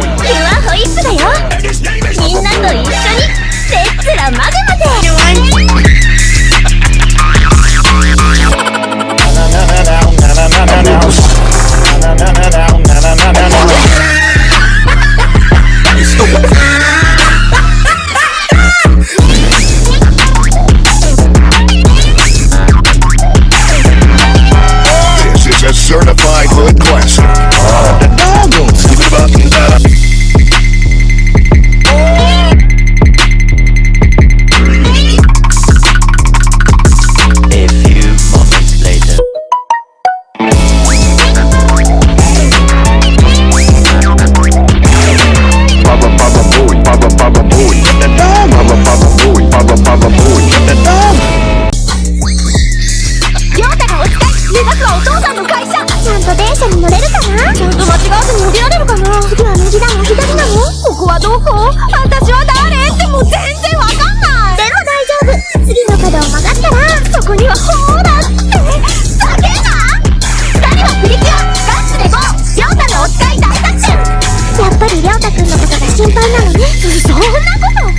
doing. はお父さんの会社ちゃんと電車に乗れるかなちゃんと間違わずに降りられるかな次は右なの左なのここはどこ私は誰ってもう全然わかんないでも大丈夫次の角を曲がったらそこにはほらって叫んだ2人はプリキュアガッシュでゴーりょうたのお使い大作戦やっぱりりょうたくんのことが心配なのね。そんなこと。